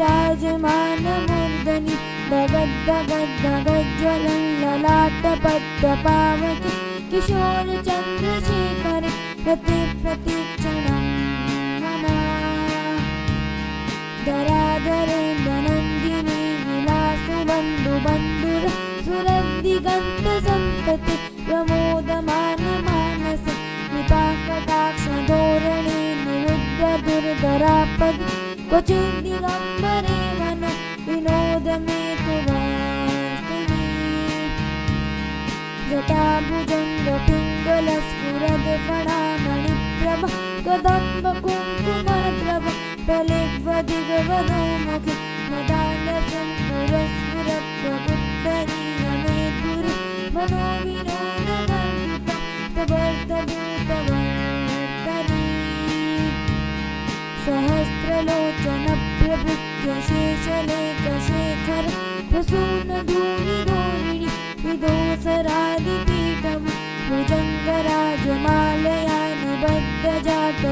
विराजमानमूर्धनि दगद्दगद्दगज्ज्वलं ललाटपट्टपावके किशोरचन्द्रशेखरे रति प्रतीक्षणं मम धराधरेन्द्रनन्दिनी विलासुबन्धुबन्धुर सुरद्दिगन्तसन्तति प्रमोदमानमानस निपाकटाक्षधोरणे निरुद्धदुर्धरापदि क्वचिद्दिगम्बरे वन विनोद मे तु वास्तुनि जटाभुजङ्गपिङ्गलस्फुरदफणामणिप्रभ कदम्बकुङ्कुमप्रभ प्रलिग्वदिगवधो मुखे मदालसम्पुरस्फुरत्वगुत्तरीयमेधुरि मनोविनोदवर्धिता तवर्तभूतवर्तरी सहस्रलोचनप्रभृत्य शेषलेखशेखर प्रसूनधूलिधोरिणि विदोसरादिपीठं निबद्धजाटजूटकं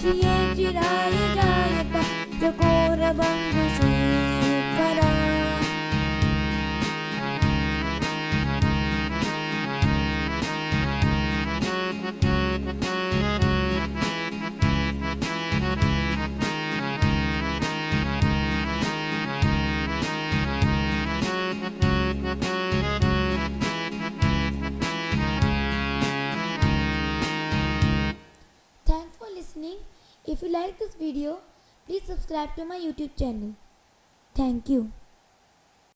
श्रिये चिराय जायत चकोरबन्धुशेखरा If you like this video, please subscribe to my YouTube channel. Thank you.